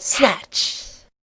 Snatch.